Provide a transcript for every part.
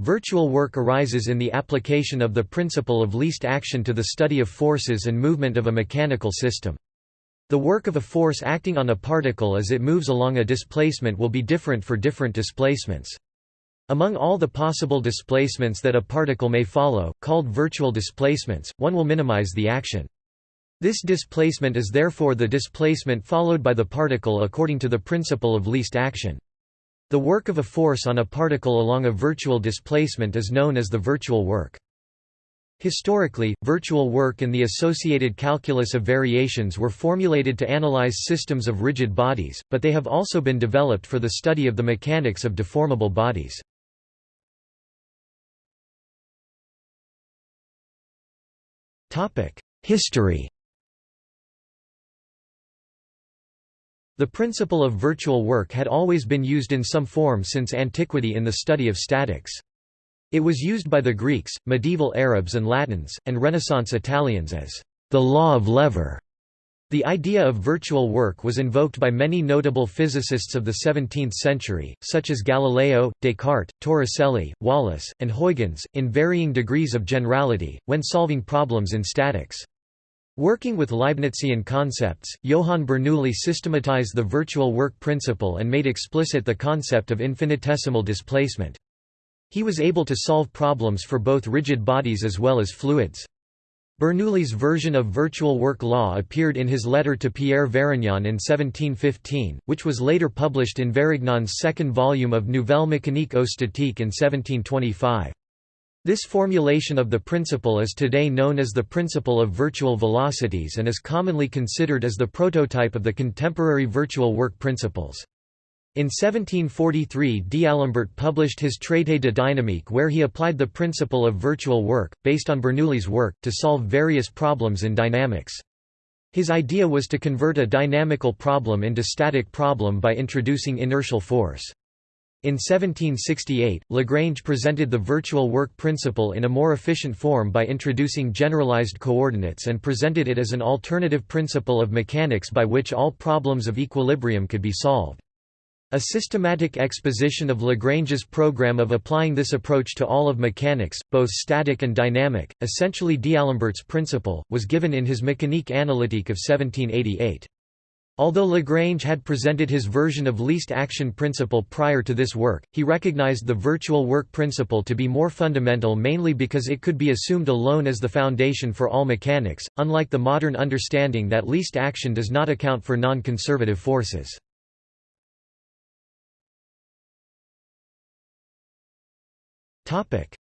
Virtual work arises in the application of the principle of least action to the study of forces and movement of a mechanical system. The work of a force acting on a particle as it moves along a displacement will be different for different displacements. Among all the possible displacements that a particle may follow, called virtual displacements, one will minimize the action. This displacement is therefore the displacement followed by the particle according to the principle of least action. The work of a force on a particle along a virtual displacement is known as the virtual work. Historically, virtual work and the associated calculus of variations were formulated to analyze systems of rigid bodies, but they have also been developed for the study of the mechanics of deformable bodies. History The principle of virtual work had always been used in some form since antiquity in the study of statics. It was used by the Greeks, medieval Arabs and Latins, and Renaissance Italians as the law of lever. The idea of virtual work was invoked by many notable physicists of the 17th century, such as Galileo, Descartes, Torricelli, Wallis, and Huygens, in varying degrees of generality, when solving problems in statics. Working with Leibnizian concepts, Johann Bernoulli systematized the virtual work principle and made explicit the concept of infinitesimal displacement. He was able to solve problems for both rigid bodies as well as fluids. Bernoulli's version of virtual work law appeared in his letter to Pierre Varignon in 1715, which was later published in Varignon's second volume of Nouvelle mécanique statique in 1725. This formulation of the principle is today known as the principle of virtual velocities and is commonly considered as the prototype of the contemporary virtual work principles. In 1743 D'Alembert published his Traité de dynamique where he applied the principle of virtual work, based on Bernoulli's work, to solve various problems in dynamics. His idea was to convert a dynamical problem into static problem by introducing inertial force. In 1768, Lagrange presented the virtual work principle in a more efficient form by introducing generalized coordinates and presented it as an alternative principle of mechanics by which all problems of equilibrium could be solved. A systematic exposition of Lagrange's program of applying this approach to all of mechanics, both static and dynamic, essentially D'Alembert's principle, was given in his Mécanique analytique of 1788. Although Lagrange had presented his version of least action principle prior to this work, he recognized the virtual work principle to be more fundamental mainly because it could be assumed alone as the foundation for all mechanics, unlike the modern understanding that least action does not account for non-conservative forces.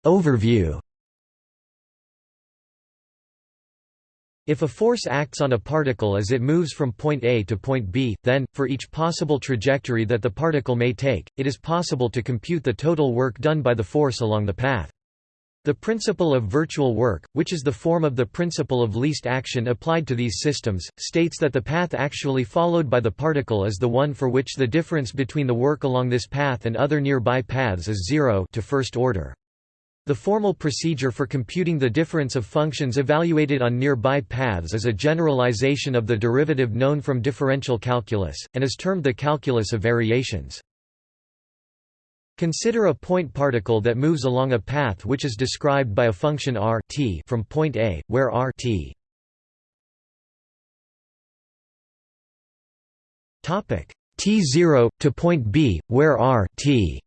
Overview If a force acts on a particle as it moves from point A to point B, then, for each possible trajectory that the particle may take, it is possible to compute the total work done by the force along the path. The principle of virtual work, which is the form of the principle of least action applied to these systems, states that the path actually followed by the particle is the one for which the difference between the work along this path and other nearby paths is zero to first order. The formal procedure for computing the difference of functions evaluated on nearby paths is a generalization of the derivative known from differential calculus, and is termed the calculus of variations. Consider a point particle that moves along a path which is described by a function r t from point A, where r t t0 to point B, where r t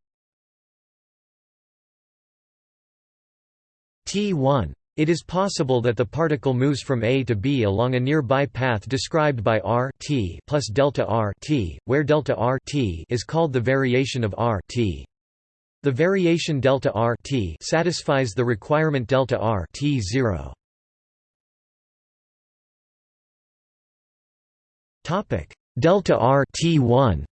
T1. It is possible that the particle moves from A to B along a nearby path described by r t plus delta r t, where delta r t is called the variation of r t. The variation delta r t satisfies the requirement delta r t0. Topic delta r t1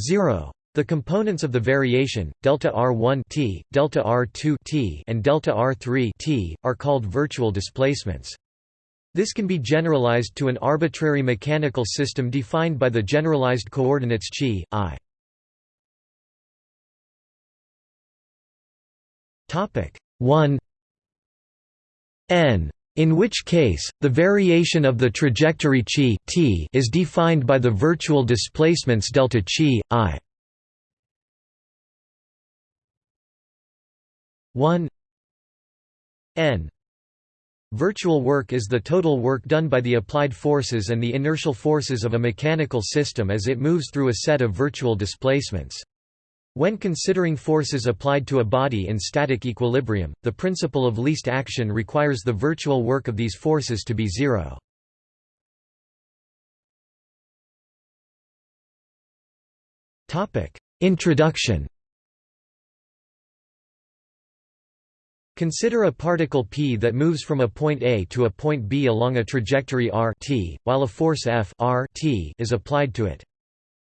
0 the components of the variation, delta R1 t, delta R2 t, and delta R3 t, are called virtual displacements. This can be generalized to an arbitrary mechanical system defined by the generalized coordinates chi, i. Topic 1 n in which case, the variation of the trajectory chi t is defined by the virtual displacements delta chi, i. 1 n Virtual work is the total work done by the applied forces and the inertial forces of a mechanical system as it moves through a set of virtual displacements. When considering forces applied to a body in static equilibrium, the principle of least action requires the virtual work of these forces to be zero. Introduction Consider a particle p that moves from a point A to a point B along a trajectory r t, while a force F r t is applied to it.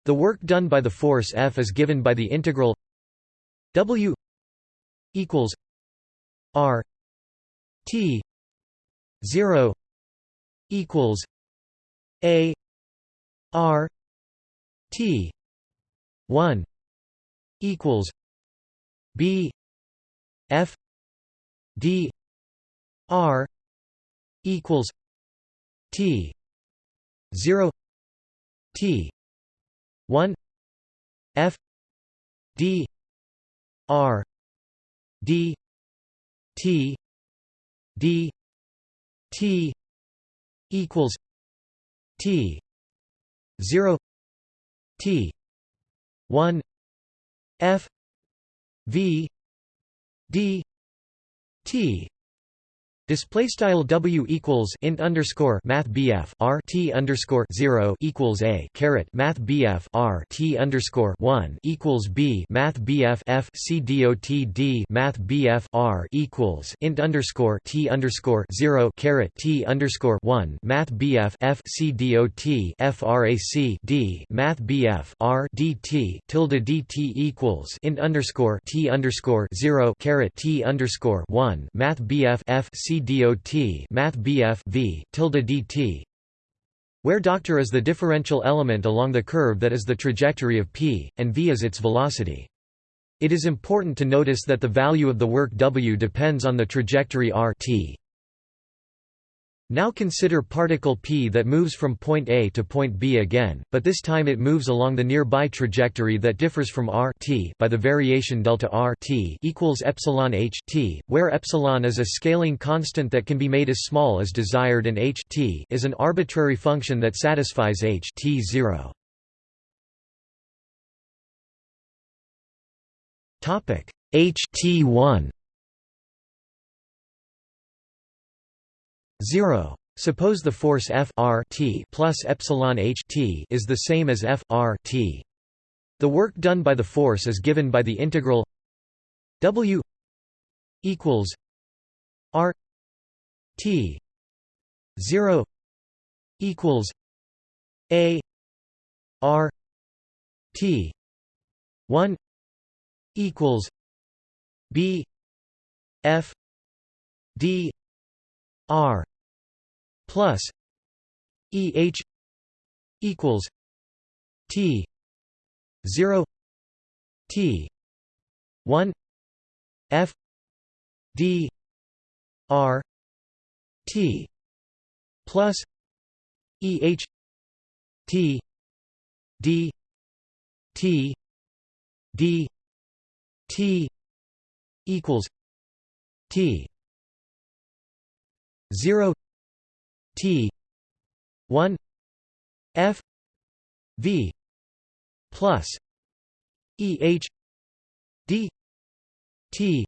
The work done by the force F is given by the integral W equals r t 0 equals a r t 1 equals b f d r equals t 0 t 1 f d r d t d t equals t 0 t 1 f v d T Display style W equals int underscore Math BF R T underscore zero equals A caret Math BF R T underscore one equals B Math BF F C dot D Math BF R equals int underscore T underscore zero caret T underscore one Math BF F C FRAC D Math BF R DT tilde DT equals int underscore T underscore zero caret T underscore one Math BF F C dot math bf v tilde dt where doctor is the differential element along the curve that is the trajectory of p, and v is its velocity. It is important to notice that the value of the work w depends on the trajectory r t. Now consider particle p that moves from point A to point B again, but this time it moves along the nearby trajectory that differs from r t by the variation delta r t equals epsilon h t, where epsilon is a scaling constant that can be made as small as desired and h t is an arbitrary function that satisfies h t 0. Topic h t 1 0. Suppose the force F r t plus epsilon h t is the same as F r t. The work done by the force is given by the integral W equals r t 0 equals a r t 1 equals b f d r plus eh equals t 0 t 1 f d r t plus eh t d t d t equals t 0 T. one F V plus E H D T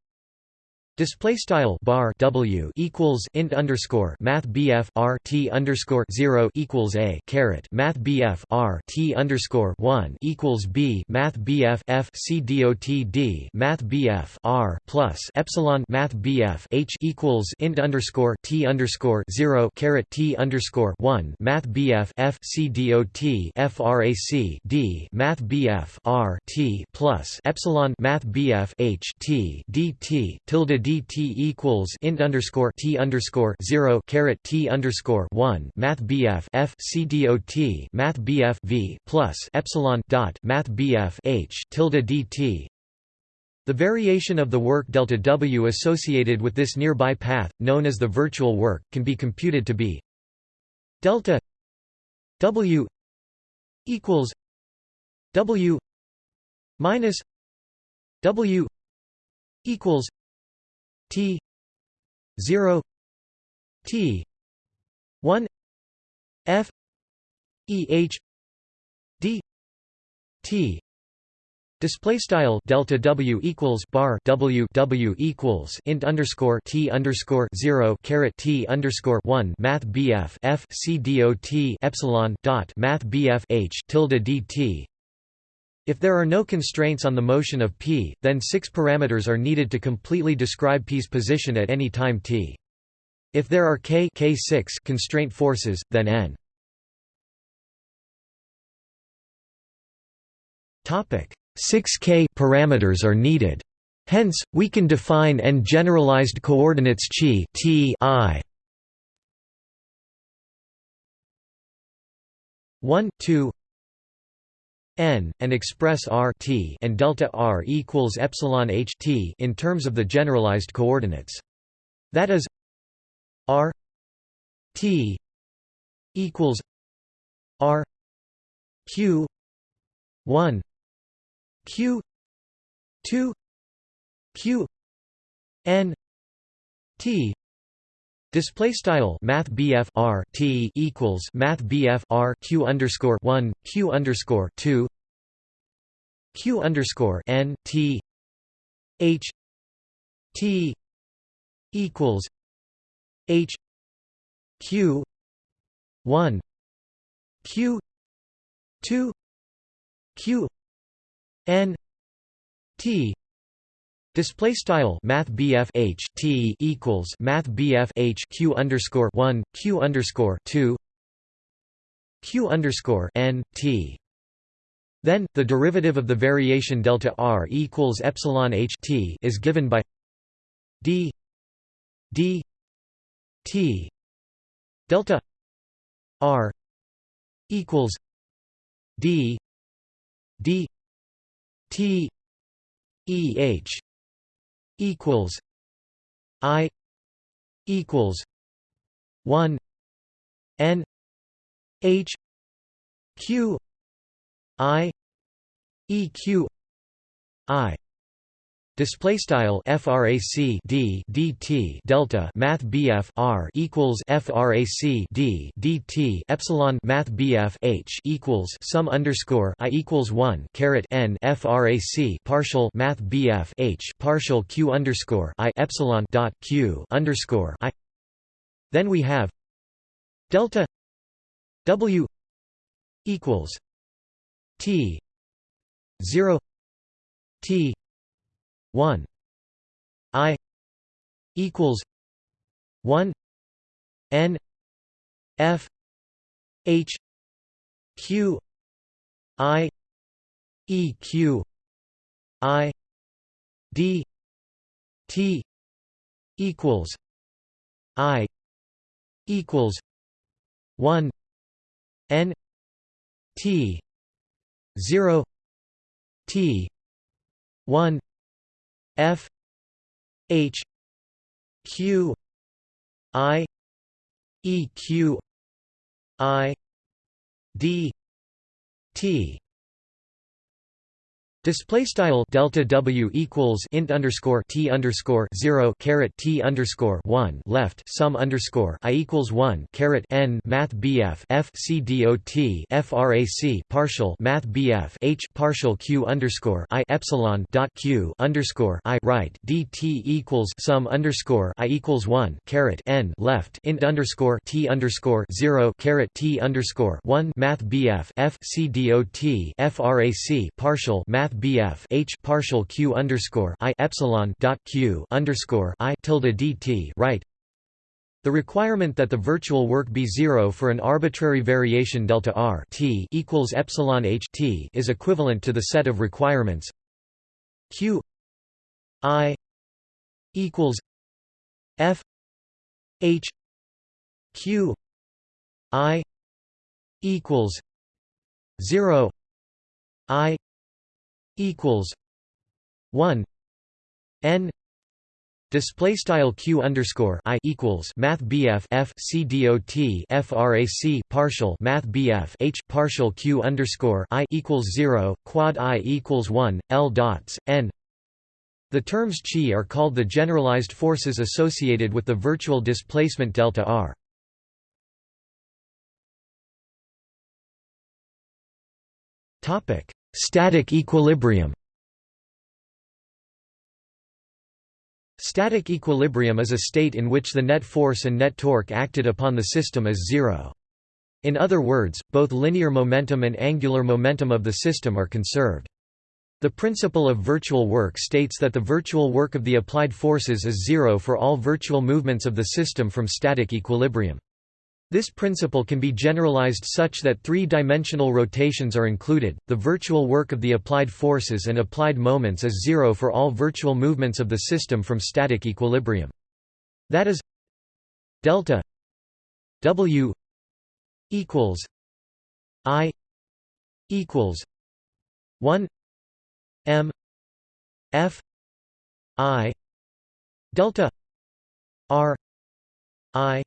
Display style bar W equals int underscore Math BF R T underscore zero equals A caret. Math BF R T underscore one equals B. Math BF F C dot D. Math BF R plus Epsilon. Math BF H equals int underscore T underscore zero caret. T underscore one. Math BF F C dot FRAC D. Math BF R T plus Epsilon. Math BF H T DT tilde dt equals int underscore t underscore zero caret t underscore one math bf f c dot math bf v plus epsilon dot math bf h tilde dt. The variation of the work delta w associated with this nearby path, known as the virtual work, can be computed to be delta w equals w minus w equals T zero T one F E H D T Display style delta W equals bar W W equals int underscore T underscore zero caret T underscore one Math BF F C D O T epsilon dot Math BF H tilde DT if there are no constraints on the motion of p, then six parameters are needed to completely describe p's position at any time t. If there are k, k6 constraint forces, then n. Topic 6k parameters are needed. Hence, we can define n generalized coordinates chi t i 1 2 n and express r t and delta r equals epsilon h t in terms of the generalized coordinates. That is r t equals r q 1 q 2 q n t Display style Math R T equals Math R Q underscore one Q underscore two Q underscore N T H T equals H Q one Q two Q N T Display style Math H T equals Math H Q underscore one Q underscore two Q underscore N T. Then, the derivative of the variation delta r equals epsilon h t is given by d d t. Delta r equals d d t e h equals I equals one N H Q I E Q I Display style frac d dt delta math bf r equals frac d dt epsilon math bf h equals sum underscore i equals one caret n frac partial math bf h partial q underscore i epsilon dot q underscore i. Then we have delta w equals t zero t 1 i equals 1 n f h q i e q i d t equals i equals 1 n t 0 t 1 F H Q I E Q I D T Display style delta W equals int underscore T underscore zero caret T underscore one left sum underscore I equals one caret N Math BF F C D O T FRAC partial Math BF H partial Q underscore I epsilon dot Q underscore I right DT equals sum underscore I equals one caret N left int underscore T underscore zero caret T underscore one Math BF F C D O T FRAC partial Math Bf H partial Q underscore I epsilon dot Q underscore I tilde dt right. The requirement that the virtual work be zero for an arbitrary variation delta r t equals epsilon h t is equivalent to the set of requirements q i equals f h q i equals zero i equals one N display style q underscore i equals math bf f c dot frac partial math bf h partial q underscore i equals zero quad i equals one l dots n The terms chi are called the generalized forces associated with the virtual displacement delta r. Topic: Static equilibrium. Static equilibrium is a state in which the net force and net torque acted upon the system is zero. In other words, both linear momentum and angular momentum of the system are conserved. The principle of virtual work states that the virtual work of the applied forces is zero for all virtual movements of the system from static equilibrium. This principle can be generalized such that three-dimensional rotations are included. The virtual work of the applied forces and applied moments is zero for all virtual movements of the system from static equilibrium. That is delta W equals I equals 1 M F I delta R I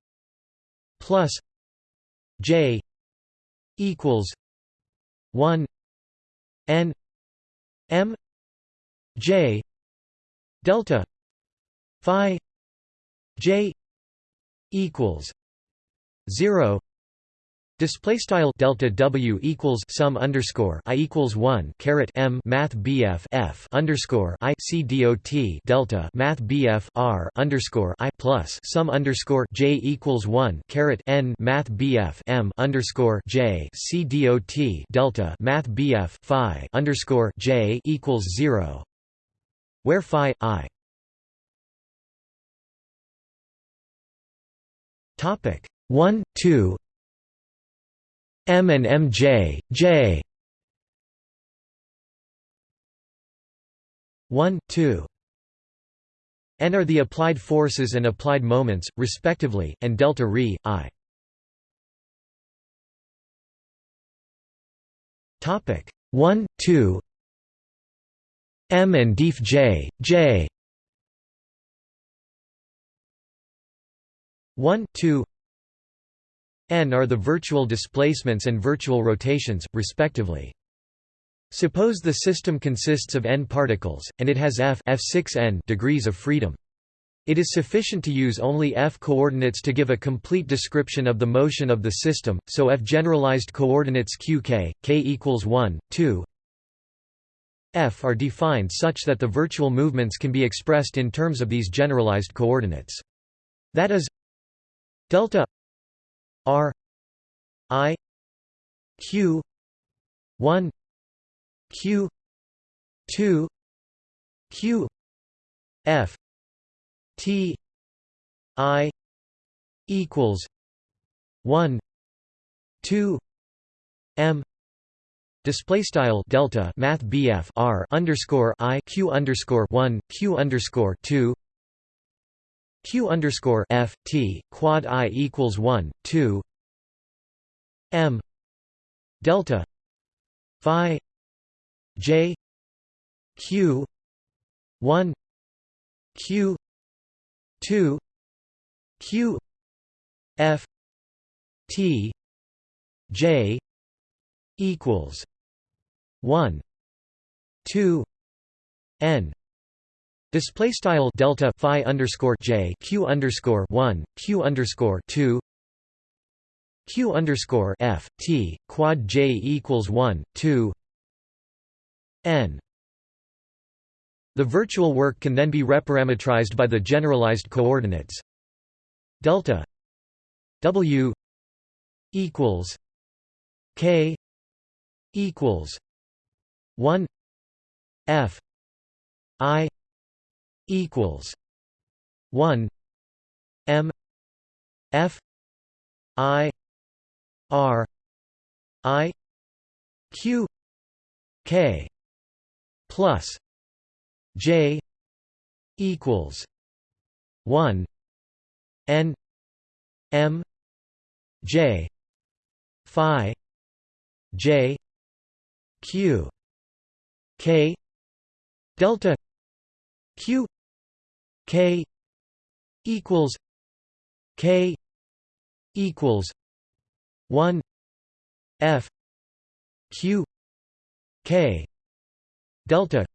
plus J equals one N M J delta Phi J equals zero Display style delta W equals sum underscore I equals one caret M Math BF F underscore I C dot delta Math BF R underscore I plus sum underscore J equals one caret N Math BF M underscore J C dot delta Math BF Phi underscore J equals zero. Where Phi I? Topic one two M and MJ, J 1, 2 N are the applied forces and applied moments, respectively, and delta Re, I. Topic. 1, 2 M and def J, J. 1, 2 n are the virtual displacements and virtual rotations, respectively. Suppose the system consists of n particles, and it has f f6n degrees of freedom. It is sufficient to use only f coordinates to give a complete description of the motion of the system, so f generalized coordinates qk, k equals 1, 2 f are defined such that the virtual movements can be expressed in terms of these generalized coordinates. That is delta R I Q one Q two Q F T I equals one two M Display style delta Math BF R underscore I Q underscore one Q underscore two q underscore f t quad i equals 1 2 m. Delta. Phi. J. Q. 1 q. 2 q. F. T. J. equals 1 2 n Display style delta phi underscore j q underscore one q underscore two q underscore f t quad j equals one two n. The virtual work can then be reparametrized by the generalized coordinates delta w equals k equals one f i equals one M F I R I Q K plus J equals one N M J Phi J Q K delta Q K equals K equals one F Q K delta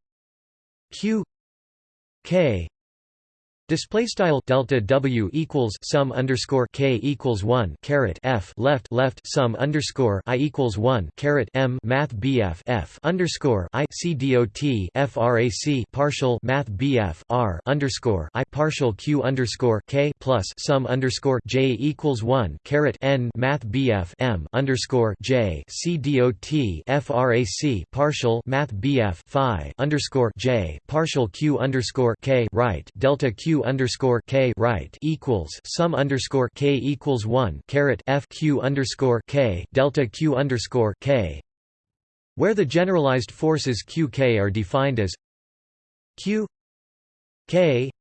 Q k Display style delta W equals sum underscore K equals one caret F left left sum underscore I equals one caret M Math BF F underscore I C FRAC partial Math BF R underscore I partial Q underscore K plus sum underscore J equals one caret N Math BF M underscore J C FRAC partial Math BF Phi underscore J partial Q underscore K right delta Q underscore k right equals sum underscore k equals one caret f q underscore k delta q underscore k, where the generalized forces q k are defined as q k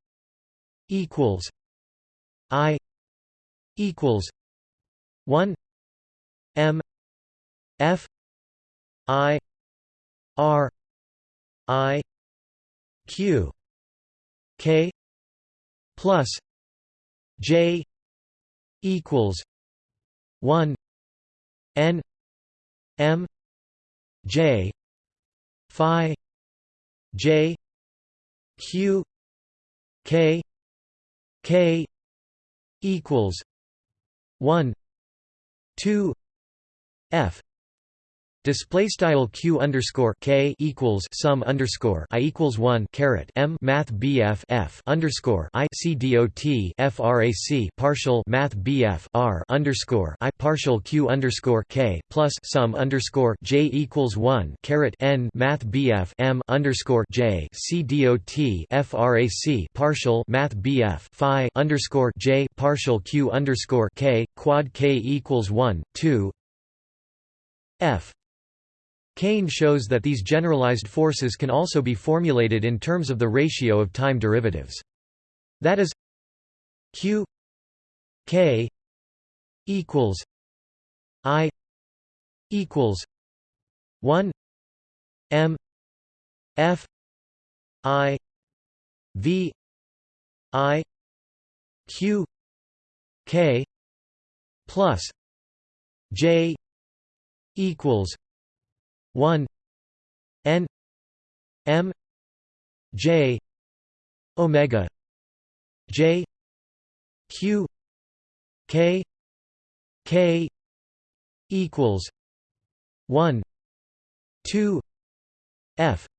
equals i equals one m f i r i q k plus J equals one N M J Phi J Q K K equals one two F Display style q underscore k equals sum underscore i equals one caret m math bf f underscore i c frac partial math bf r underscore i partial q underscore k plus sum underscore j equals one caret n math bf m underscore j c frac partial math bf phi underscore j partial q underscore k quad k equals one two f Kane shows that these generalized forces can also be formulated in terms of the ratio of time derivatives. That is q k equals i equals 1 m f i v i q k plus j equals 1 n m j omega j q k k equals 1 2 f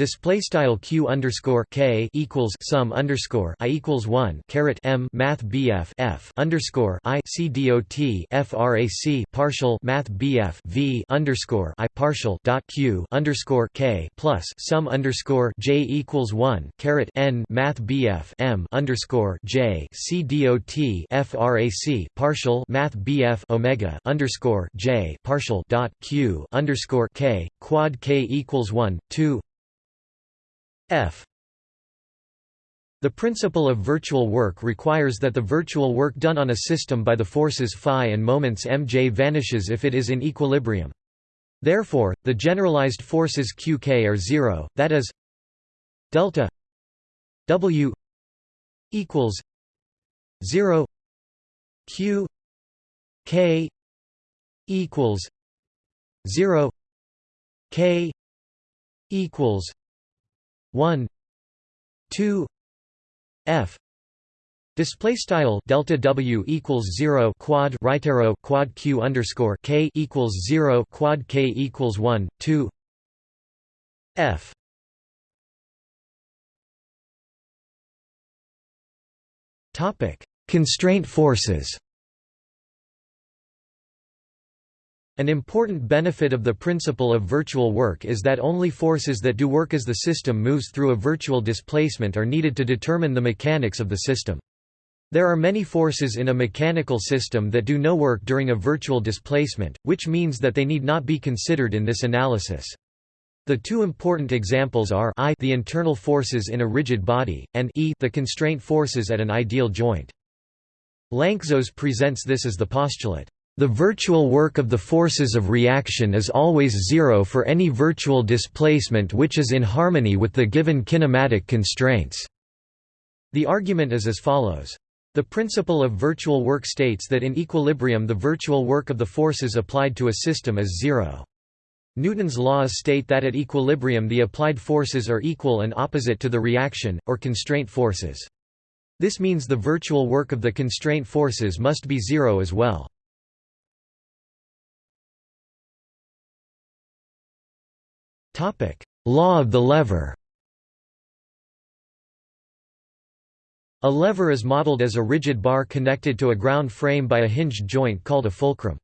Display style q underscore k equals sum underscore i equals one caret m math bf f underscore i c dot frac partial math bf v underscore i partial dot q underscore k plus sum underscore j equals one caret n math bf m underscore j c dot frac partial math bf omega underscore j partial dot q underscore k quad k equals one two F The principle of virtual work requires that the virtual work done on a system by the forces phi and moments mj vanishes if it is in equilibrium. Therefore, the generalized forces qk are zero, that is delta w equals 0 q k equals 0 k equals 1 2 f. Display style delta W equals zero quad right arrow quad Q underscore K equals zero quad K equals one two F. Topic Constraint forces An important benefit of the principle of virtual work is that only forces that do work as the system moves through a virtual displacement are needed to determine the mechanics of the system. There are many forces in a mechanical system that do no work during a virtual displacement, which means that they need not be considered in this analysis. The two important examples are I the internal forces in a rigid body, and E the constraint forces at an ideal joint. Lanczos presents this as the postulate. The virtual work of the forces of reaction is always zero for any virtual displacement which is in harmony with the given kinematic constraints. The argument is as follows. The principle of virtual work states that in equilibrium the virtual work of the forces applied to a system is zero. Newton's laws state that at equilibrium the applied forces are equal and opposite to the reaction, or constraint forces. This means the virtual work of the constraint forces must be zero as well. Law of the lever A lever is modeled as a rigid bar connected to a ground frame by a hinged joint called a fulcrum.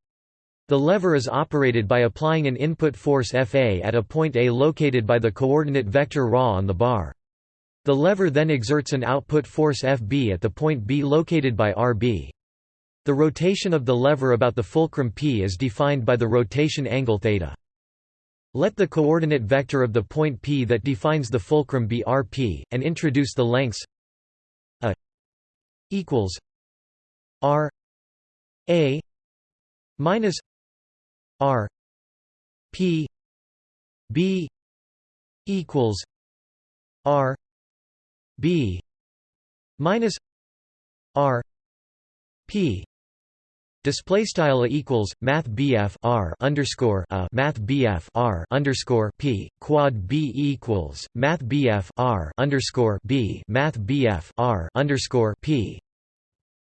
The lever is operated by applying an input force Fa at a point A located by the coordinate vector Ra on the bar. The lever then exerts an output force Fb at the point B located by Rb. The rotation of the lever about the fulcrum P is defined by the rotation angle theta. Let the coordinate vector of the point P that defines the fulcrum be Rp, and introduce the lengths a equals R A minus R P B equals R B minus R P Display style equals math BF R underscore a math BF R underscore P quad B equals math BF R underscore B math BF R underscore P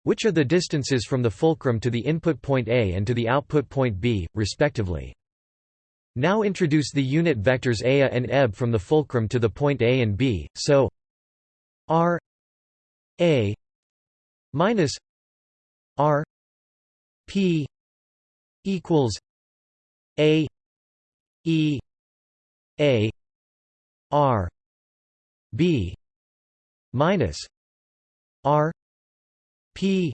which are the distances from the fulcrum to the input point A and to the output point B, respectively. Now introduce the unit vectors A and eb from the fulcrum to the point A and B, so R A minus R P equals A E A R B minus R P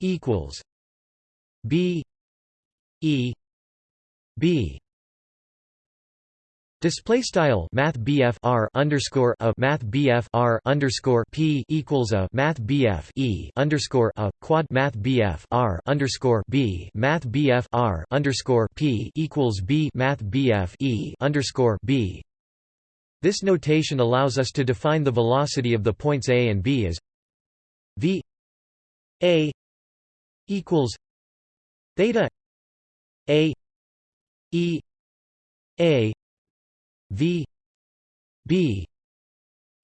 equals B E B Display style Math R underscore a Math R underscore P equals a Math E underscore a quad Math R underscore B Math R underscore P equals B Math E underscore B. This notation allows us to define the velocity of the points A and B as V A equals theta A E A V B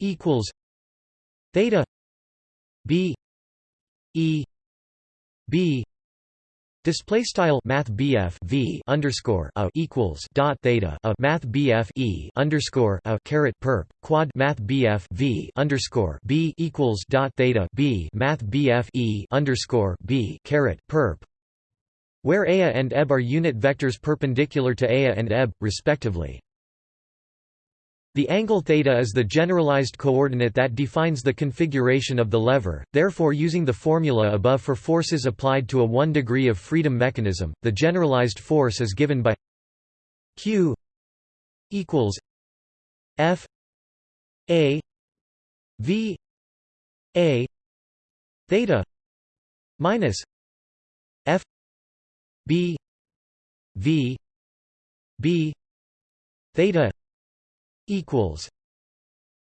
equals theta B E B Display style Math V underscore a equals dot theta a Math E underscore a caret perp quad Math V underscore B equals dot theta B Math E underscore B caret perp where Ea and Eb are unit vectors perpendicular to Ea and Eb, respectively. The angle theta is the generalized coordinate that defines the configuration of the lever, therefore using the formula above for forces applied to a 1 degree of freedom mechanism, the generalized force is given by q equals f a v a theta minus f b v b theta equals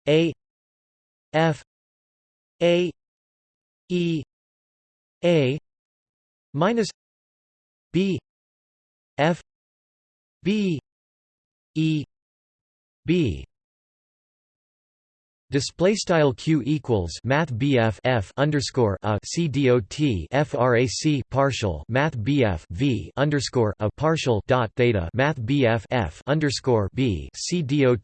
a f a e a minus b f b e b Display style q equals math bf f underscore a c dot frac partial math bf v underscore a partial dot theta math bf f underscore b c dot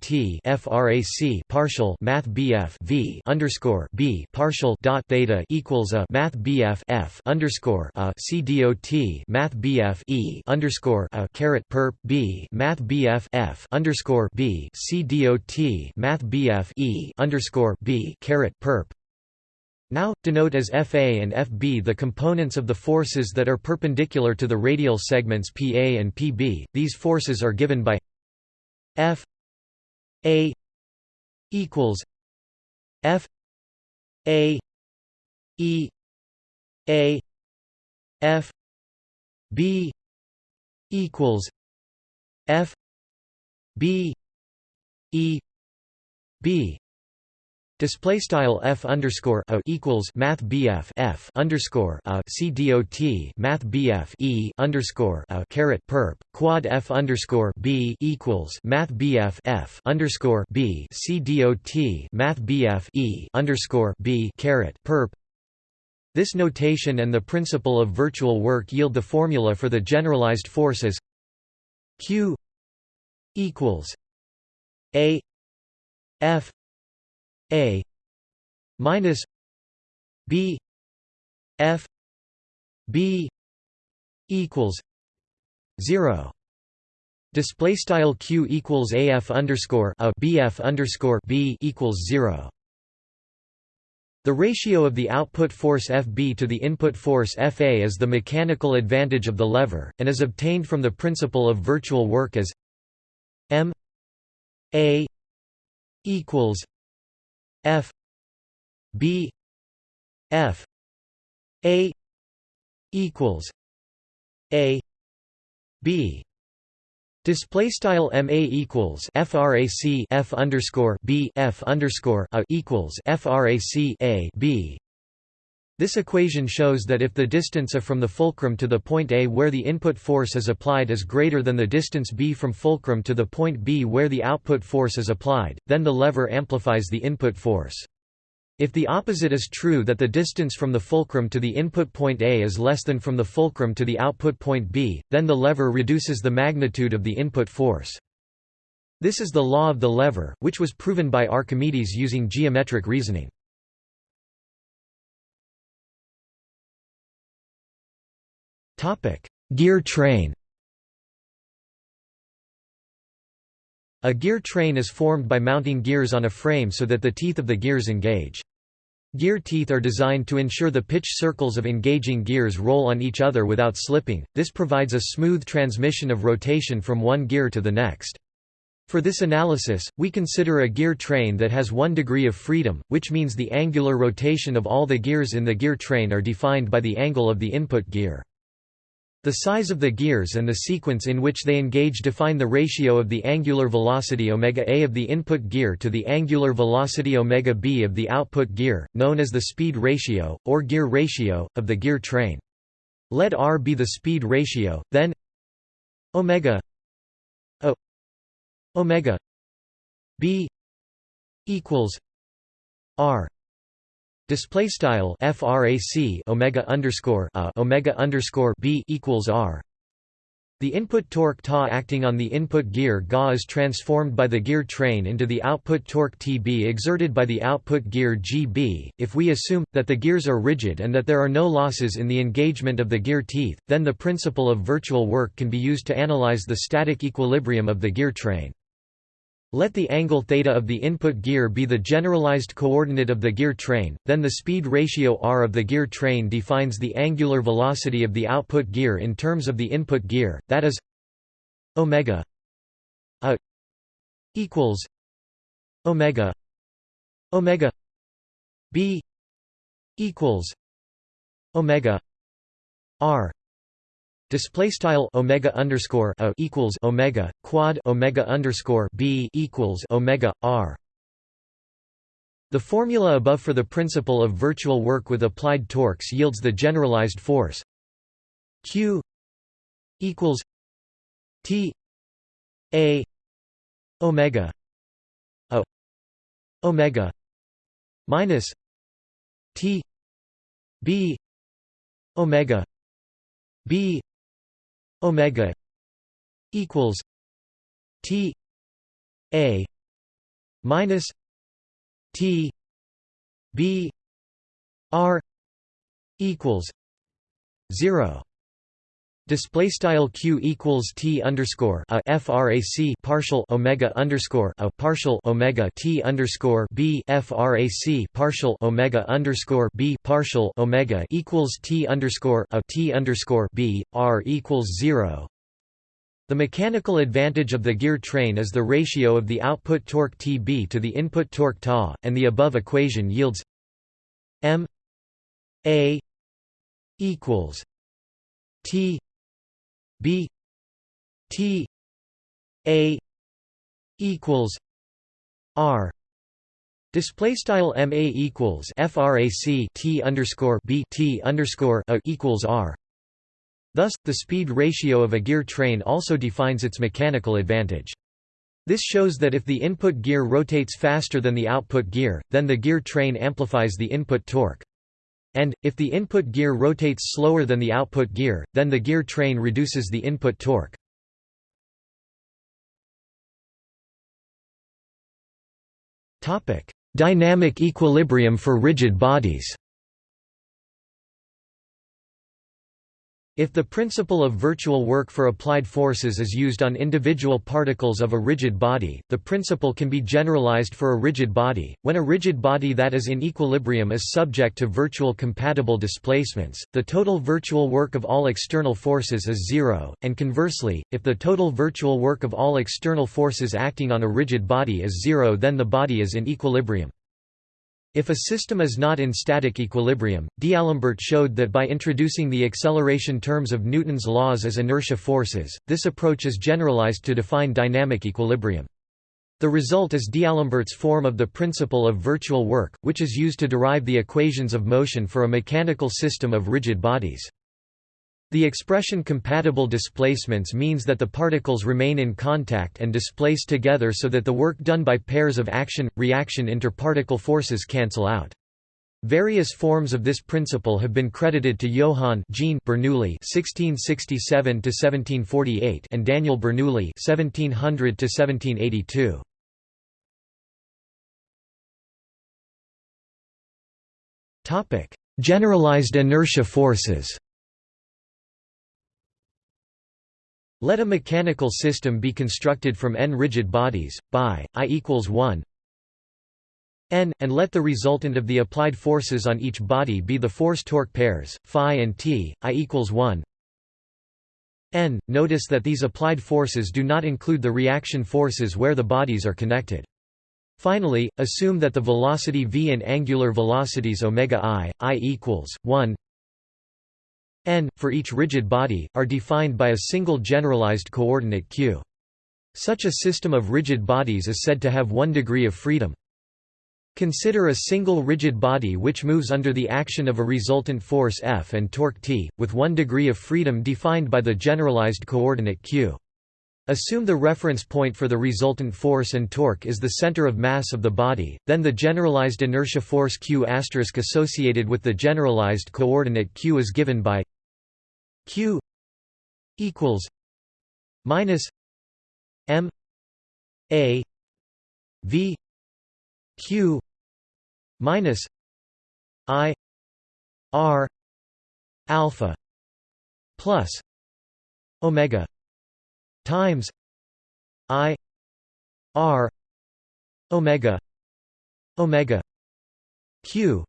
frac partial math bf v underscore b partial dot theta equals a math bf f underscore a c dot math bf e underscore a caret perp b math bf f underscore b c dot math bf e underscore underscore b caret perp. Now, denote as Fa and Fb the components of the forces that are perpendicular to the radial segments Pa and Pb. These forces are given by F A equals F A E A F B equals F B E B Display style f underscore a equals math bf f underscore a c dot math bf e underscore a caret perp quad f underscore b equals math bf f underscore b c dot math bf e underscore b caret perp. This notation and the principle of virtual work yield the formula for the generalized force as q equals a f a minus b f b equals 0 display style q equals af underscore a bf underscore b equals 0 the ratio of the output force Fb to the input force Fa is the mechanical advantage of the lever, and is obtained from the principle of virtual work as m a equals F B F A equals A B. Display style MA equals FRAC F underscore B F underscore A equals FRAC A B this equation shows that if the distance A from the fulcrum to the point A where the input force is applied is greater than the distance B from fulcrum to the point B where the output force is applied, then the lever amplifies the input force. If the opposite is true that the distance from the fulcrum to the input point A is less than from the fulcrum to the output point B, then the lever reduces the magnitude of the input force. This is the law of the lever, which was proven by Archimedes using geometric reasoning. Gear train A gear train is formed by mounting gears on a frame so that the teeth of the gears engage. Gear teeth are designed to ensure the pitch circles of engaging gears roll on each other without slipping, this provides a smooth transmission of rotation from one gear to the next. For this analysis, we consider a gear train that has one degree of freedom, which means the angular rotation of all the gears in the gear train are defined by the angle of the input gear. The size of the gears and the sequence in which they engage define the ratio of the angular velocity omega a of the input gear to the angular velocity omega b of the output gear, known as the speed ratio, or gear ratio, of the gear train. Let r be the speed ratio, then omega o omega b equals r Display style frac omega underscore a omega underscore b equals r. The input torque Ta acting on the input gear Ga is transformed by the gear train into the output torque Tb exerted by the output gear Gb. If we assume that the gears are rigid and that there are no losses in the engagement of the gear teeth, then the principle of virtual work can be used to analyze the static equilibrium of the gear train. Let the angle theta of the input gear be the generalized coordinate of the gear train, then the speed ratio r of the gear train defines the angular velocity of the output gear in terms of the input gear, that is omega a equals omega omega b equals omega r Display style omega underscore a equals omega quad omega underscore b equals omega r. The formula above for the principle of virtual work with applied torques yields the generalized force q equals t a omega a omega minus t b omega b omega equals T A minus T B R equals zero Display style q equals t underscore a frac partial omega underscore a partial omega t underscore b frac partial omega underscore b partial omega equals t underscore a t underscore b r equals zero. The mechanical advantage of the gear train is the ratio of the output torque Tb to the input torque Ta, and the above equation yields m a equals t B T A equals R Display style ma equals frac t underscore b t underscore a equals r. Thus, the speed ratio of a gear train also defines its mechanical advantage. This shows that if the input gear rotates faster than the output gear, then the gear train amplifies the input torque. And, if the input gear rotates slower than the output gear, then the gear train reduces the input torque. Dynamic equilibrium for rigid bodies If the principle of virtual work for applied forces is used on individual particles of a rigid body, the principle can be generalized for a rigid body. When a rigid body that is in equilibrium is subject to virtual compatible displacements, the total virtual work of all external forces is zero, and conversely, if the total virtual work of all external forces acting on a rigid body is zero then the body is in equilibrium. If a system is not in static equilibrium, D'Alembert showed that by introducing the acceleration terms of Newton's laws as inertia forces, this approach is generalized to define dynamic equilibrium. The result is D'Alembert's form of the principle of virtual work, which is used to derive the equations of motion for a mechanical system of rigid bodies. The expression compatible displacements means that the particles remain in contact and displace together so that the work done by pairs of action-reaction interparticle forces cancel out. Various forms of this principle have been credited to Johann Jean Bernoulli (1667–1748) and Daniel Bernoulli (1700–1782). Topic: Generalized inertia forces. Let a mechanical system be constructed from n rigid bodies, by i equals 1 n, and let the resultant of the applied forces on each body be the force-torque pairs, phi and t, i equals 1 n. Notice that these applied forces do not include the reaction forces where the bodies are connected. Finally, assume that the velocity v and angular velocities omega i, i equals 1 n, for each rigid body, are defined by a single generalized coordinate q. Such a system of rigid bodies is said to have one degree of freedom. Consider a single rigid body which moves under the action of a resultant force F and torque T, with one degree of freedom defined by the generalized coordinate q. Assume the reference point for the resultant force and torque is the center of mass of the body, then the generalized inertia force q associated with the generalized coordinate q is given by q equals minus m a v q minus i r alpha plus omega times i r omega omega q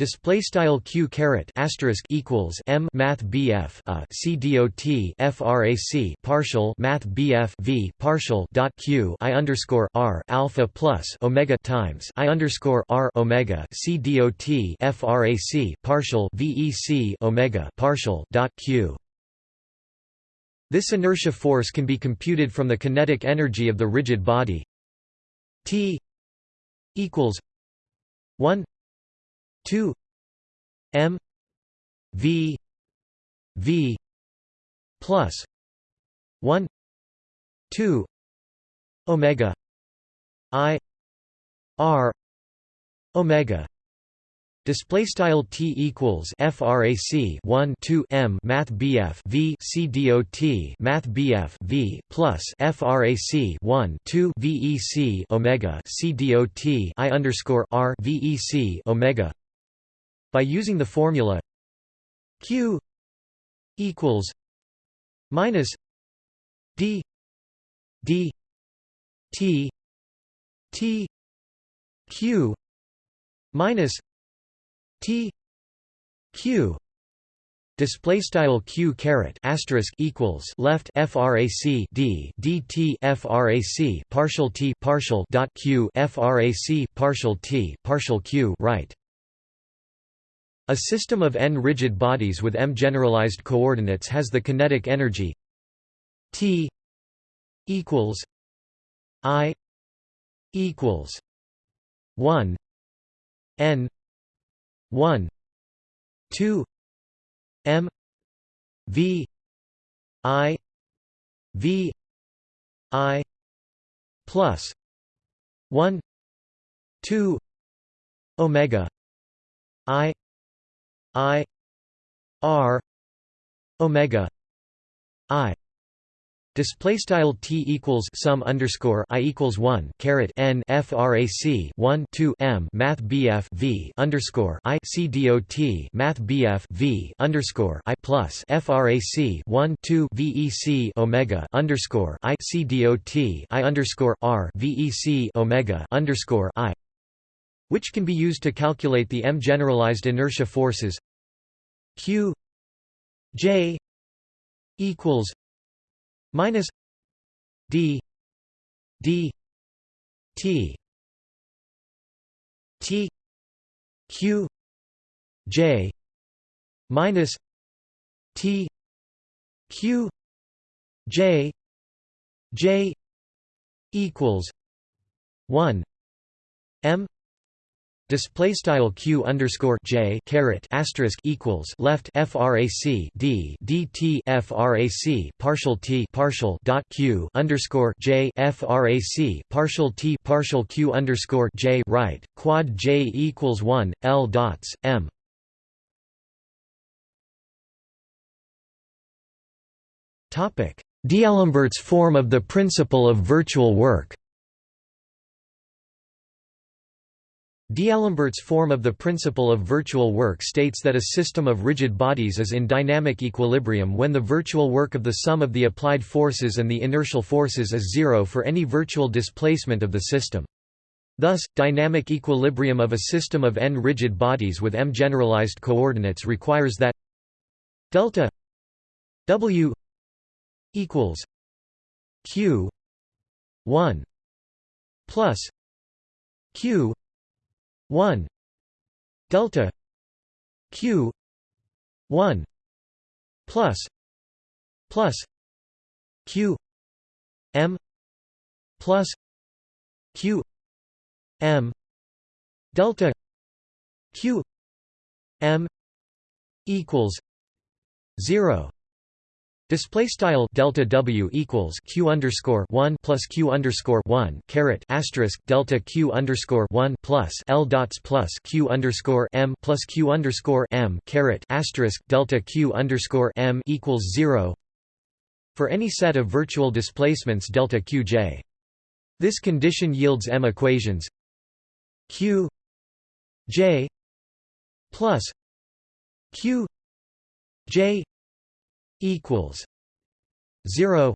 Display style q caret asterisk equals m math bf uh, a c dot frac partial math bf v partial dot q i underscore r alpha plus omega times i underscore r omega c dot frac partial vec omega partial dot q. This inertia force can be computed from the kinetic energy of the rigid body. T equals one 2 m v v plus 1 2 omega i r omega Display style t equals frac 1 2 m math bf v c dot math bf v plus frac 1 2 vec omega c dot i underscore r vec omega. By using the formula q equals minus d d t t q minus T Q display style q caret asterisk equals left frac d dt frac partial t partial dot q frac partial t partial q right. A system of n rigid bodies with m generalized coordinates has the kinetic energy t equals i equals 1 n 1 2 m v i v i plus 1 2 omega i i r omega i Display style t equals sum underscore i equals one caret n frac 1 2 m math bf v underscore i c dot math bf v underscore i plus frac 1 2 vec omega underscore i c dot i underscore r vec omega underscore i, which can be used to calculate the m generalized inertia forces q j equals minus d d t t q j minus t q j j equals 1 m Display style q underscore j caret asterisk equals left frac d dt frac partial t partial dot q underscore j frac partial t partial q underscore j right quad j equals one l dots m. Topic: D'Alembert's form of the principle of virtual work. D'Alembert's form of the principle of virtual work states that a system of rigid bodies is in dynamic equilibrium when the virtual work of the sum of the applied forces and the inertial forces is zero for any virtual displacement of the system. Thus, dynamic equilibrium of a system of n rigid bodies with m generalized coordinates requires that delta w equals q 1 plus q 1 delta q 1 plus plus q m plus q m delta q m equals 0 Display style delta W equals Q underscore one plus Q underscore one caret asterisk delta Q underscore one plus L dots plus Q underscore M plus Q underscore M caret asterisk delta Q underscore M equals zero for any set of virtual displacements delta Qj. This condition yields M equations Q J plus Q J equals 0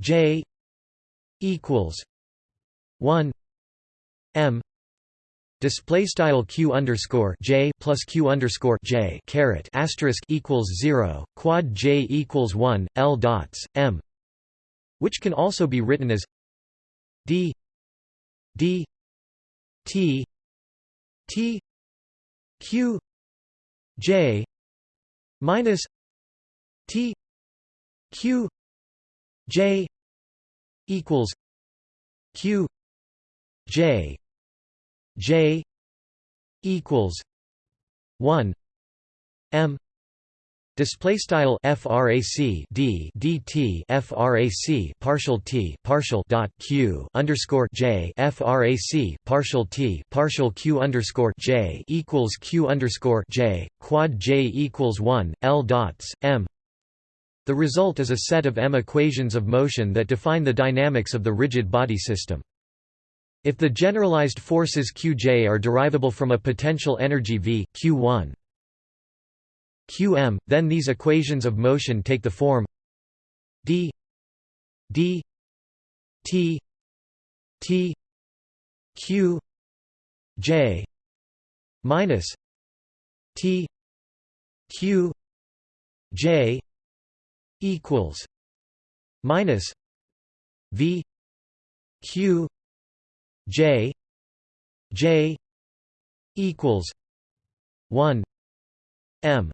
j equals 1 m display style q underscore j plus q underscore j caret asterisk equals 0 quad j equals 1 l dots m which can also be written as d d t t q j minus T Q J equals Q J J equals one M Display style frac d dt frac partial t partial dot q underscore j frac partial t partial q underscore j equals q underscore j quad j equals one l dots m the result is a set of M equations of motion that define the dynamics of the rigid body system. If the generalized forces Qj are derivable from a potential energy V, Q1, Qm, then these equations of motion take the form d d t t q j minus t q j equals minus V Q J J equals one M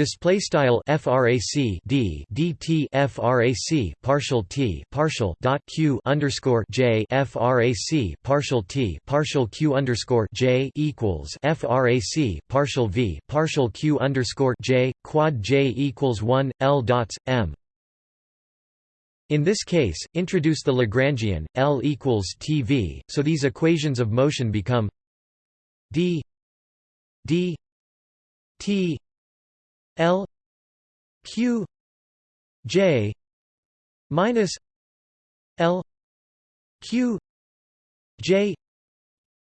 Display style frac d dt frac partial t partial dot q underscore j frac partial t partial q underscore j equals frac partial v partial q underscore j quad j equals one l dots m. In this case, introduce the Lagrangian L equals TV, so these equations of motion become d d t L Q J minus L Q J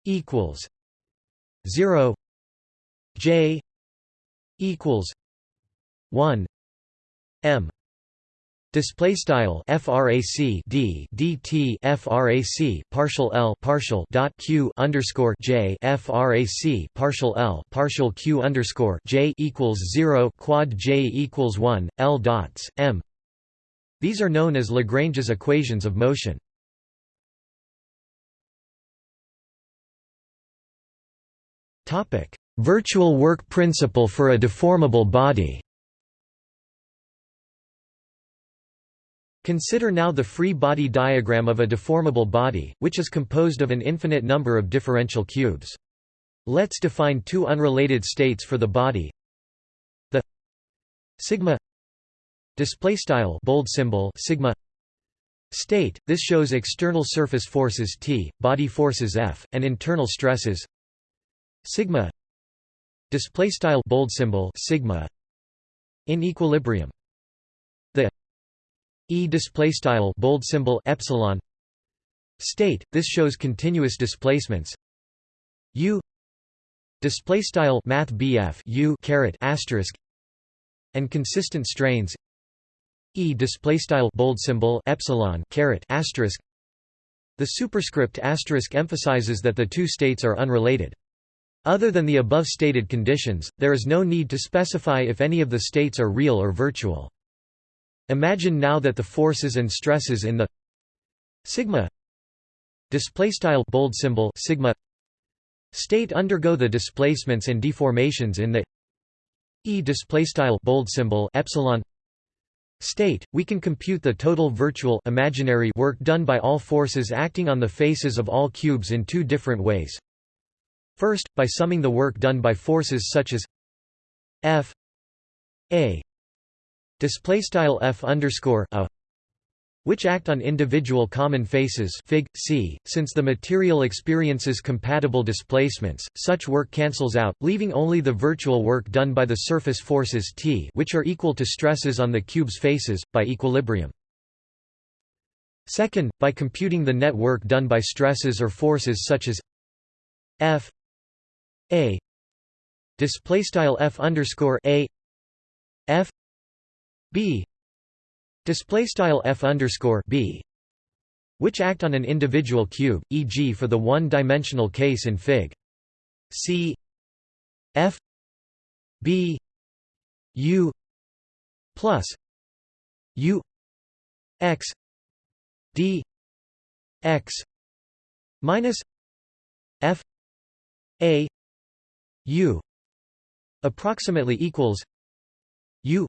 equals zero J equals one M Display style frac d dt frac partial l partial dot q underscore j frac partial l partial q underscore j equals zero quad j equals one l dots m. These are known as Lagrange's equations of motion. Topic: Virtual work principle for a deformable body. Consider now the free body diagram of a deformable body, which is composed of an infinite number of differential cubes. Let's define two unrelated states for the body. The sigma display style bold symbol sigma state this shows external surface forces T, body forces F, and internal stresses sigma display style bold symbol sigma in equilibrium E display style bold symbol epsilon. State this shows continuous displacements. U display style math BF U caret asterisk. And consistent strains. E display style bold symbol epsilon caret asterisk. The superscript asterisk emphasizes that the two states are unrelated. Other than the above stated conditions there is no need to specify if any of the states are real or virtual Imagine now that the forces and stresses in the sigma display style bold symbol sigma state undergo the displacements and deformations in the e display style bold symbol epsilon state. We can compute the total virtual imaginary work done by all forces acting on the faces of all cubes in two different ways. First by summing the work done by forces such as f a display style f underscore a which act on individual common faces fig c since the material experiences compatible displacements such work cancels out leaving only the virtual work done by the surface forces t which are equal to stresses on the cube's faces by equilibrium. Second by computing the net work done by stresses or forces such as f a display style f underscore a f b. Display style f underscore b which act on an individual cube e.g. for the one-dimensional case in fig. C. F. B. U. plus u. X. D. X. minus f. A. U. approximately equals u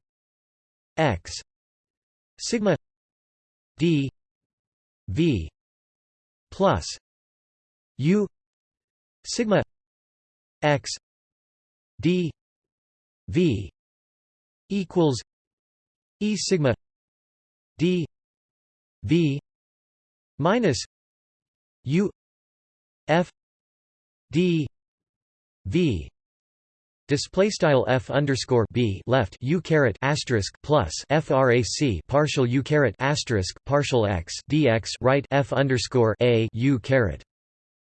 x sigma d v plus u sigma x d v equals e sigma d v minus u f d v Display style f underscore b left u caret asterisk plus frac partial u caret asterisk partial x dx right f underscore a u caret.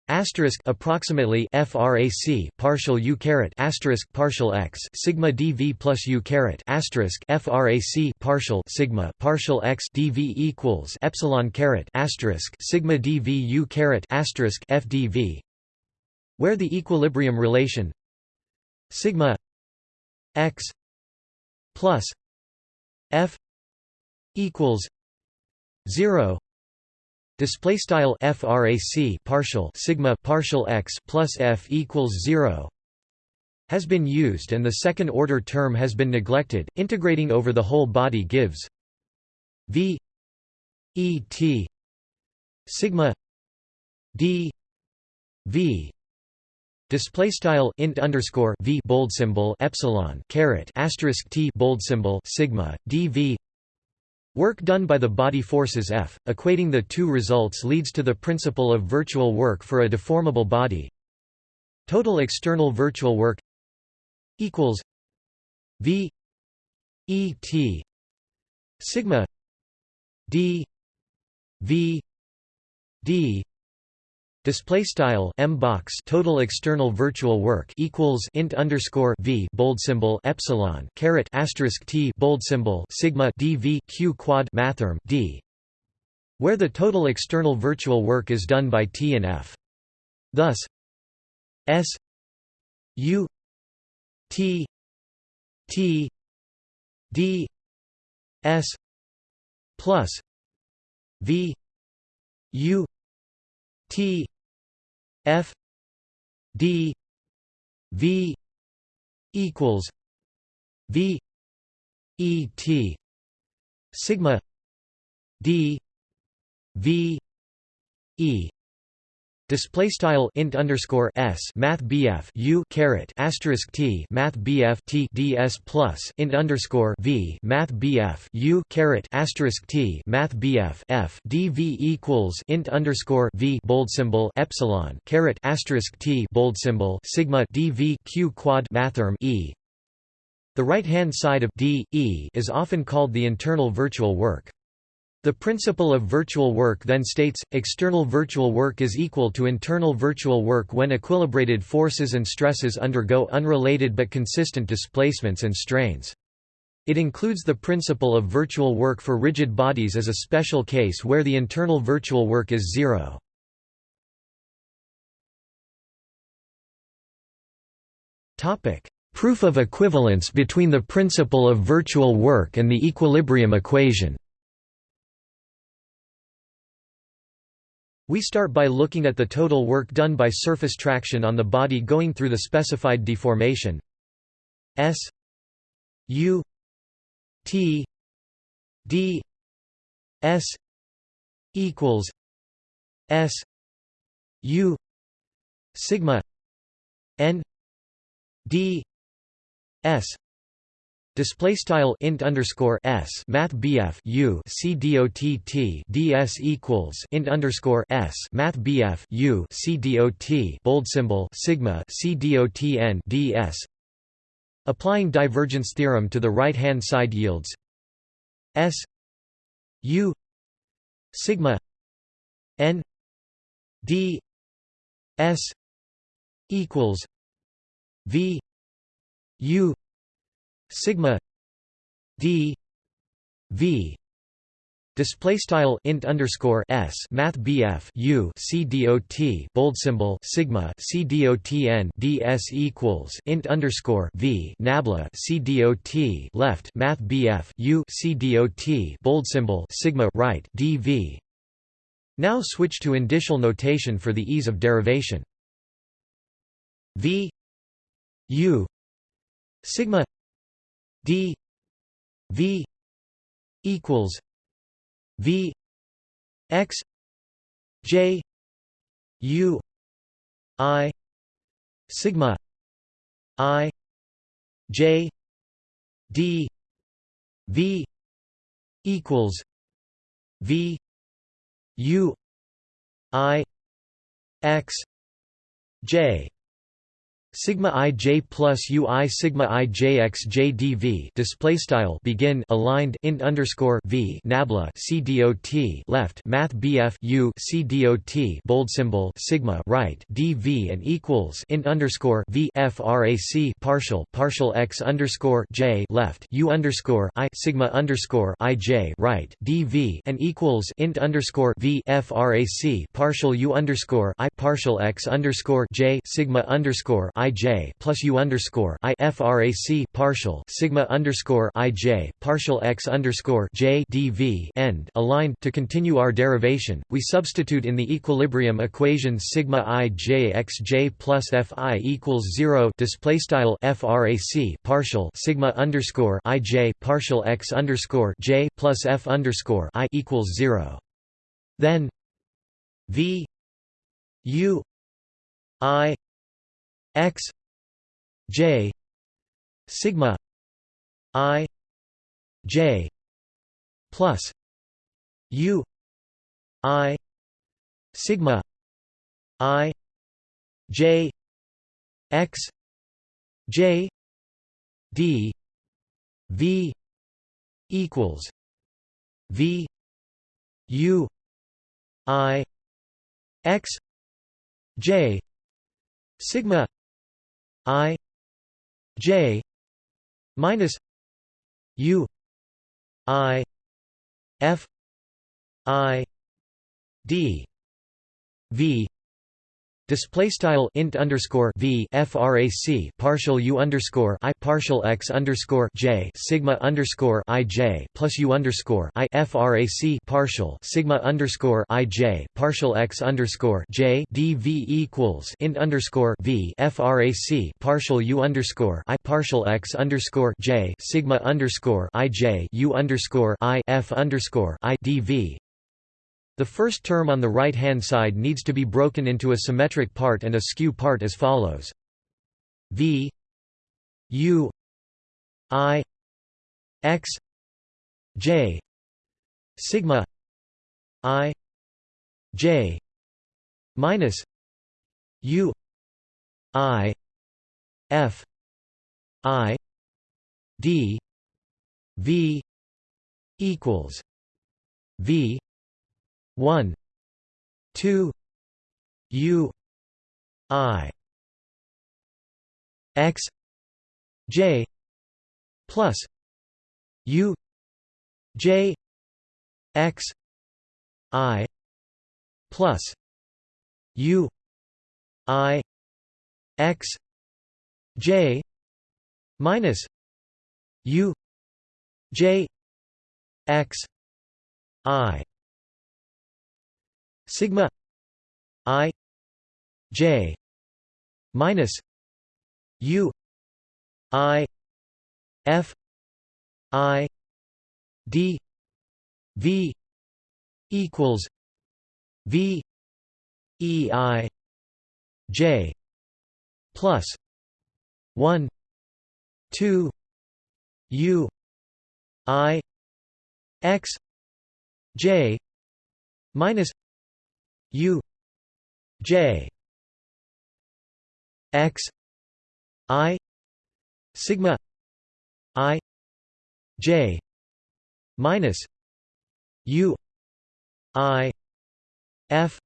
Asterisk approximately frac partial u caret asterisk partial x sigma dv plus u caret asterisk frac partial sigma partial x dv equals epsilon caret asterisk sigma dv u caret asterisk fdv where the equilibrium relation sigma x plus f equals 0 display style frac partial sigma partial x plus f equals 0 has been used and the second order term has been neglected. Integrating over the whole body gives v e t sigma d v Display style int underscore v bold symbol epsilon caret asterisk t bold symbol sigma dv Work done by the body forces F, equating the two results leads to the principle of virtual work for a deformable body. Total external virtual work equals V E T sigma D V D Display style m box total external virtual work equals int underscore v bold symbol epsilon caret asterisk t bold symbol sigma dv q quad mathrm d, where the total external virtual work is done by t and f. Thus, s u t t d s plus v u T F D V equals V E T sigma D V E Display style int underscore s math bf u caret asterisk t math bf t ds plus int underscore v math bf u caret asterisk t math bf f dv equals int underscore v bold symbol epsilon caret asterisk t bold symbol sigma dv q quad mathrm e. The right hand side of d e is often called the internal virtual work. The principle of virtual work then states, external virtual work is equal to internal virtual work when equilibrated forces and stresses undergo unrelated but consistent displacements and strains. It includes the principle of virtual work for rigid bodies as a special case where the internal virtual work is zero. Proof of equivalence between the principle of virtual work and the equilibrium equation We start by looking at the total work done by surface traction on the body going through the specified deformation. S U T D S equals S U sigma N D S Display style int underscore s math bf u c dot t ds equals int underscore s math bf u c dot bold symbol sigma c dot n ds. Applying divergence theorem to the right hand side yields s u sigma n d s equals v u sigma d v display style int underscore s math bf u c bold symbol sigma c dot n ds equals int underscore v nabla c dot left math bf u c bold symbol sigma right dv now switch to indicial notation for the ease of derivation. V u sigma d v equals v x j u i sigma i j d v equals v u i x j sigma ij plus ui sigma ijx jdv display style begin aligned int underscore v nabla c dot left math bf u c dot bold symbol sigma right dv and equals int underscore v frac partial partial x underscore j left u underscore i sigma underscore ij right dv and equals int underscore v frac partial u underscore i partial x underscore j sigma underscore i j plus u underscore i frac partial sigma underscore i j partial x underscore j dv end aligned. To continue our derivation, we substitute in the equilibrium equation sigma i j x j plus f i equals zero. Display style frac partial sigma underscore i j partial x underscore j plus f underscore i equals zero. Then v u i x j sigma i j plus u i sigma i j x j d v equals v u i x j sigma i j minus u i f i d v Display style int underscore v frac partial u underscore i partial x underscore j sigma underscore i j plus u underscore i frac partial sigma underscore i j partial x underscore j dv equals int underscore v frac partial u underscore i partial x underscore j sigma underscore i j u underscore i f underscore i dv the first term on the right-hand side needs to be broken into a symmetric part and a skew part as follows. V U I X J sigma I J minus U I F I D V equals V 1 2 u i x j plus u j x i plus u i x j minus u j x i sigma i j minus u i f i d v equals v e i j plus 1 2 u i x j minus U J X I sigma I J minus U I F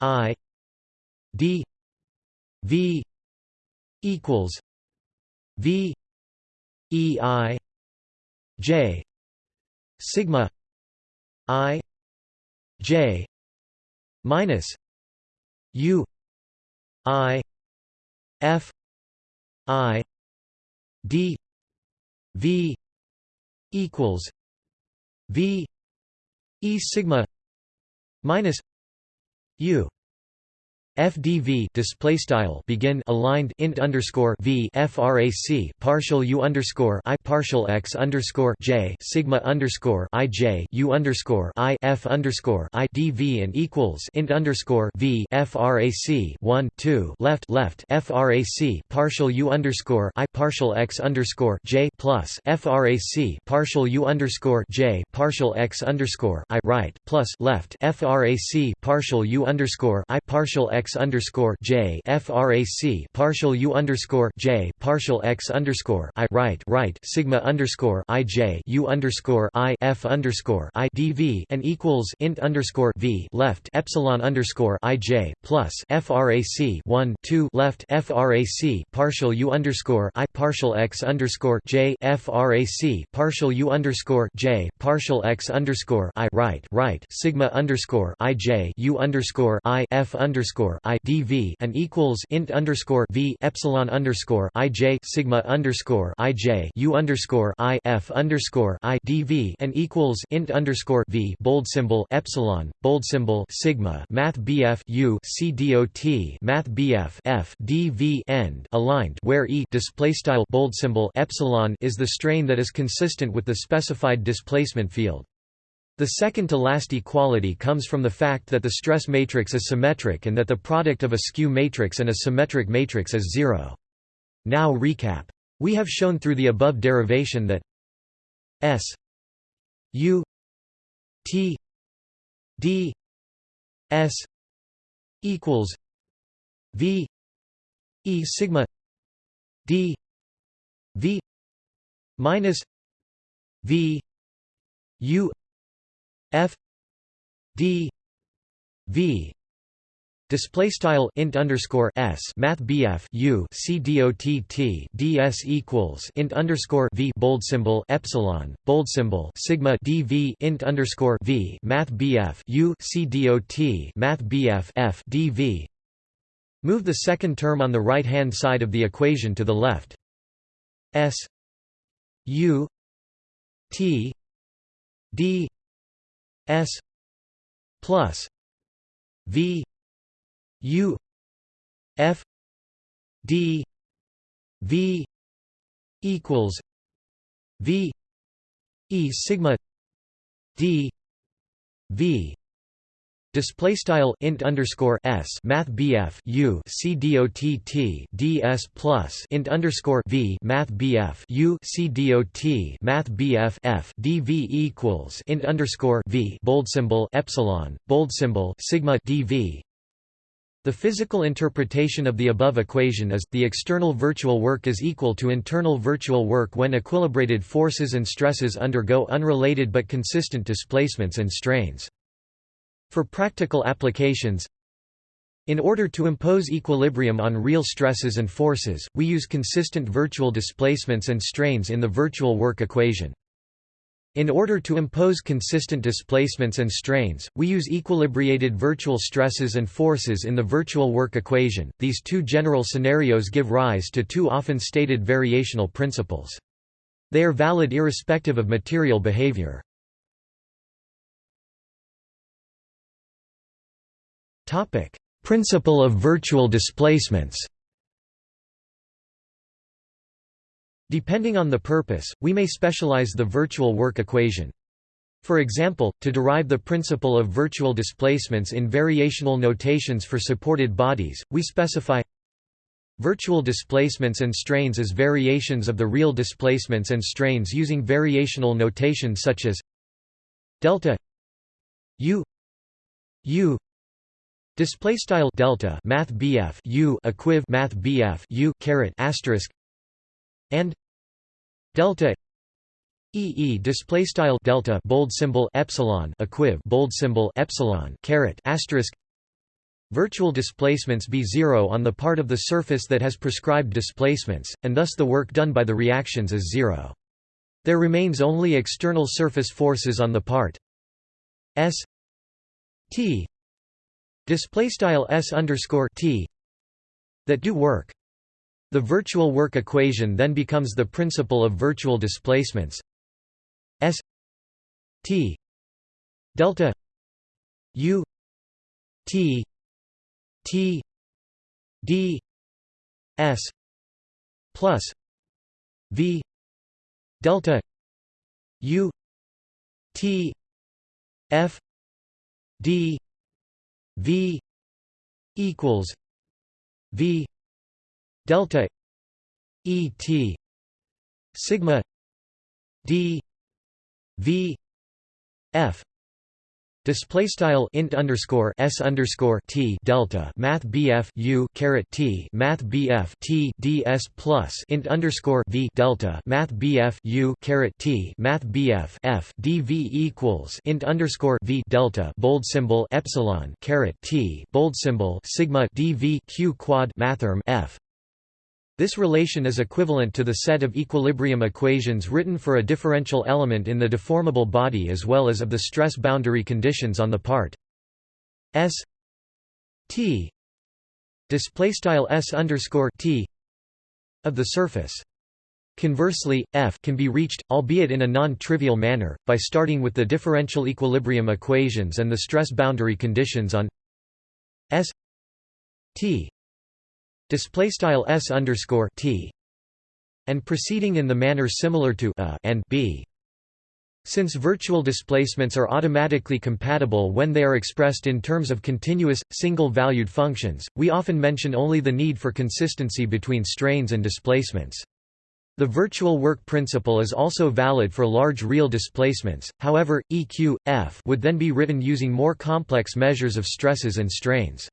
I D V equals V E I J sigma I J minus U I F I D V equals V E sigma minus U FDV display style begin aligned int underscore V frac partial U underscore I partial x underscore J sigma underscore I J U underscore I F underscore I DV and equals int underscore V frac 1 2 left left frac partial U underscore I partial x underscore J plus frac partial U underscore J partial x underscore I right plus left frac partial U underscore I partial x x underscore j frac partial u underscore j partial x underscore i right right sigma underscore i j u underscore i f underscore i dv and equals int underscore v left epsilon underscore i j plus frac 1 2 left frac partial u underscore i partial x underscore j frac partial u underscore j partial x underscore i right right sigma underscore i j u underscore i f underscore underscore and equals int underscore V epsilon underscore IJ sigma underscore IJ U underscore I F underscore I dV and equals int underscore V bold symbol epsilon bold symbol sigma Math BF U C dot Math BF F dV end aligned where E display style bold symbol epsilon is the strain that is consistent with the specified displacement field. The second to last equality comes from the fact that the stress matrix is symmetric and that the product of a skew matrix and a symmetric matrix is zero. Now recap. We have shown through the above derivation that S U T D S equals V E sigma D V minus V U F D V Display style int underscore s math bf u c dot t ds equals int underscore v bold symbol epsilon bold symbol sigma dv int underscore v math bf u c dot math bf f dv. Move the second term on the right hand side of the equation to the left. s u t d S plus V U F D V equals V E sigma D V Display style int underscore s math bf u c dot t ds plus int underscore v math bf u c dot math bf f dv equals int underscore v bold symbol epsilon bold symbol sigma dv. The physical interpretation of the above equation is, the external virtual work is equal to internal virtual work when equilibrated forces and stresses undergo unrelated but consistent displacements and strains. For practical applications In order to impose equilibrium on real stresses and forces, we use consistent virtual displacements and strains in the virtual work equation. In order to impose consistent displacements and strains, we use equilibrated virtual stresses and forces in the virtual work equation. These two general scenarios give rise to two often stated variational principles. They are valid irrespective of material behavior. Topic: Principle of virtual displacements. Depending on the purpose, we may specialize the virtual work equation. For example, to derive the principle of virtual displacements in variational notations for supported bodies, we specify virtual displacements and strains as variations of the real displacements and strains using variational notation such as delta u u Display style delta math BF U equiv math BF U caret asterisk and delta EE display style delta bold symbol epsilon equiv bold symbol epsilon caret asterisk virtual displacements be zero on the part of the surface that has prescribed displacements, and thus the work done by the reactions is zero. There remains only external surface forces on the part S T display style s underscore t that do work. The virtual work equation then becomes the principle of virtual displacements s t delta u t t d s plus v delta u t f d V equals V delta E T sigma D V F Display style int underscore s underscore t delta math bf u caret t math bf t ds plus int underscore v delta math bf u caret t math bf f dv equals int underscore v delta bold symbol epsilon caret t bold symbol sigma dv q quad mathrm f this relation is equivalent to the set of equilibrium equations written for a differential element in the deformable body as well as of the stress boundary conditions on the part S T display style s underscore t of the surface. Conversely, f can be reached, albeit in a non-trivial manner, by starting with the differential equilibrium equations and the stress boundary conditions on s t display style s underscore t and proceeding in the manner similar to a and b. Since virtual displacements are automatically compatible when they are expressed in terms of continuous, single-valued functions, we often mention only the need for consistency between strains and displacements. The virtual work principle is also valid for large real displacements, however, EQ, F would then be written using more complex measures of stresses and strains.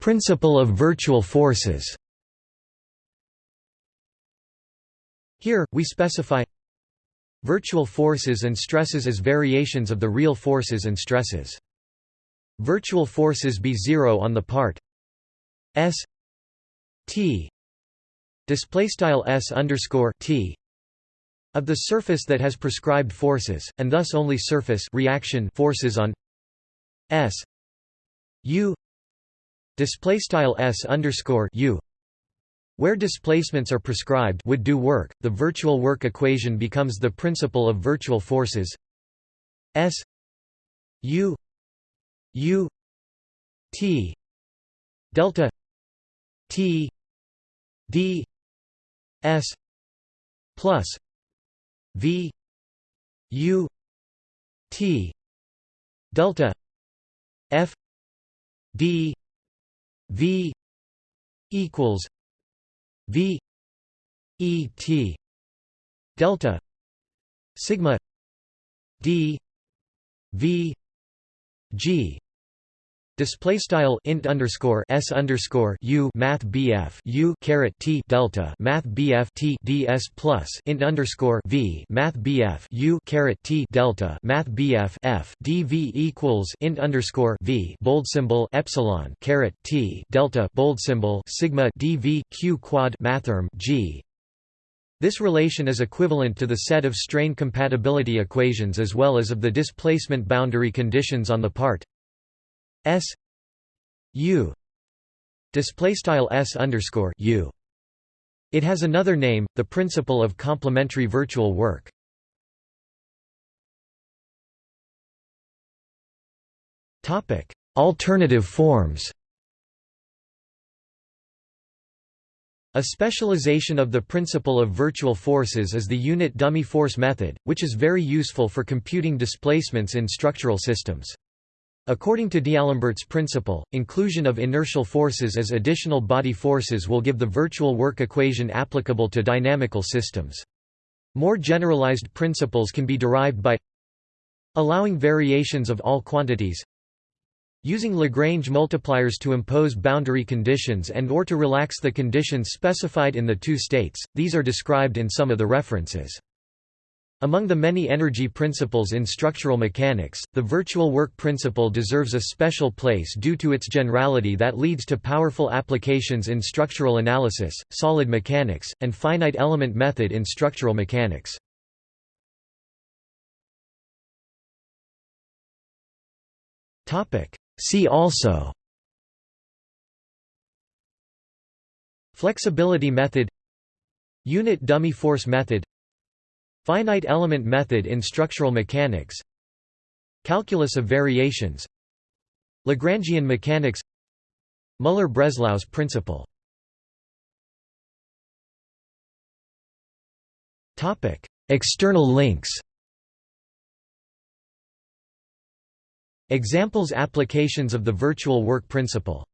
Principle of virtual forces Here, we specify virtual forces and stresses as variations of the real forces and stresses. Virtual forces be zero on the part s t display style s underscore t of the surface that has prescribed forces, and thus only surface reaction forces on s u display style s underscore u where displacements are prescribed would do work, the virtual work equation becomes the principle of virtual forces. S U U T delta T D S plus V U T delta F D V equals V E T delta sigma D V G Display style int underscore s underscore u math bf u caret t delta math bf t ds plus int underscore v math bf u caret t delta math bf f dv equals int underscore v bold symbol epsilon caret t delta bold symbol sigma dv q quad mathrm g. This relation is equivalent to the set of strain compatibility equations as well as of the displacement boundary conditions on the part S U display style S underscore U. It has another name, the principle of complementary virtual work. Topic: Alternative forms. A specialization of the principle of virtual forces is the unit dummy force method, which is very useful for computing displacements in structural systems. According to D'Alembert's principle, inclusion of inertial forces as additional body forces will give the virtual work equation applicable to dynamical systems. More generalized principles can be derived by allowing variations of all quantities using Lagrange multipliers to impose boundary conditions and or to relax the conditions specified in the two states, these are described in some of the references. Among the many energy principles in structural mechanics, the virtual work principle deserves a special place due to its generality that leads to powerful applications in structural analysis, solid mechanics, and finite element method in structural mechanics. See also Flexibility method Unit dummy force method Finite element method in structural mechanics Calculus of variations Lagrangian mechanics Müller-Breslau's principle. External links. Examples applications of the virtual work principle